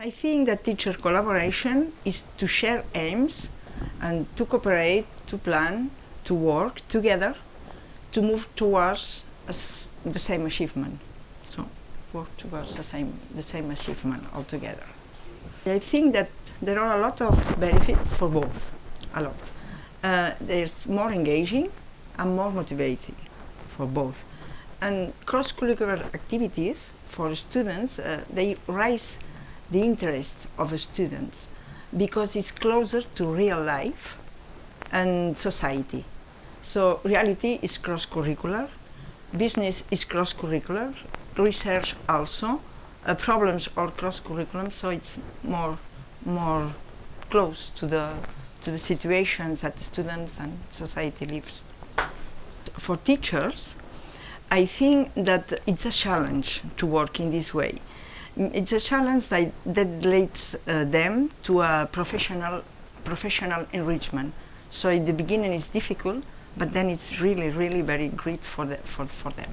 I think that teacher collaboration is to share aims and to cooperate, to plan, to work together to move towards the same achievement. So work towards the same, the same achievement altogether. I think that there are a lot of benefits for both, a lot. Uh, there's more engaging and more motivating for both. And cross-curricular activities for students, uh, they raise the interest of students because it's closer to real life and society. So reality is cross-curricular, business is cross-curricular, research also, uh, problems are cross-curriculum, so it's more, more close to the, to the situations that students and society lives. For teachers, I think that it's a challenge to work in this way. It's a challenge that, that leads uh, them to a professional, professional enrichment. So in the beginning it's difficult, but then it's really, really very great for, the, for, for them.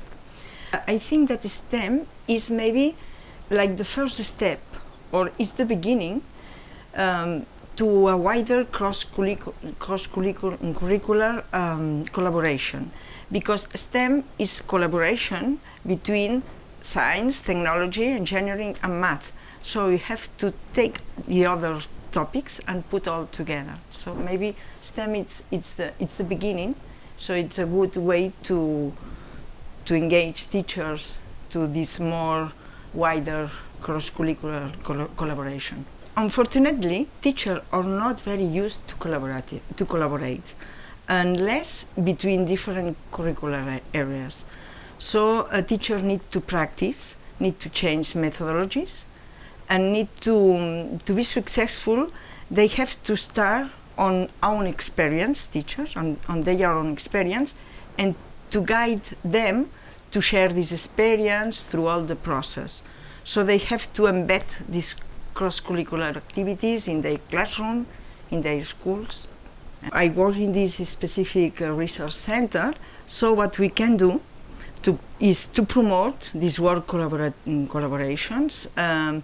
I think that STEM is maybe like the first step, or is the beginning um, to a wider cross-curricular cross -curricular, um, collaboration. Because STEM is collaboration between science, technology, engineering and math. So you have to take the other topics and put all together. So maybe STEM it's, it's, the, it's the beginning, so it's a good way to, to engage teachers to this more wider cross-curricular collaboration. Unfortunately, teachers are not very used to collaborate, to collaborate unless between different curricular areas. So a teacher needs to practice, need to change methodologies, and need to, um, to be successful, they have to start on own experience, teachers, on, on their own experience, and to guide them to share this experience through all the process. So they have to embed these cross-curricular activities in their classroom, in their schools. I work in this specific uh, research center, so what we can do to, is to promote these work collabora collaborations um,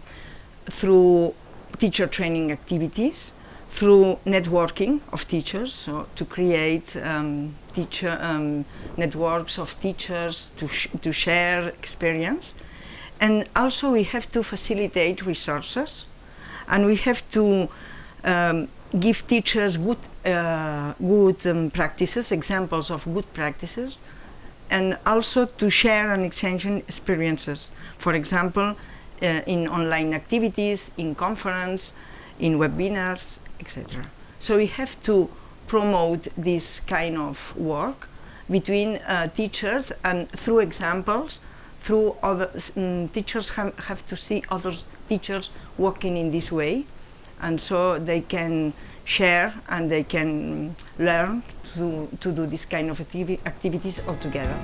through teacher training activities, through networking of teachers, so to create um, teacher um, networks of teachers to, sh to share experience. And also we have to facilitate resources and we have to um, give teachers good, uh, good um, practices, examples of good practices, and also to share and exchange experiences. For example, uh, in online activities, in conference, in webinars, etc. So we have to promote this kind of work between uh, teachers and through examples, through other um, teachers have, have to see other teachers working in this way and so they can share and they can learn to, to do this kind of activi activities all together.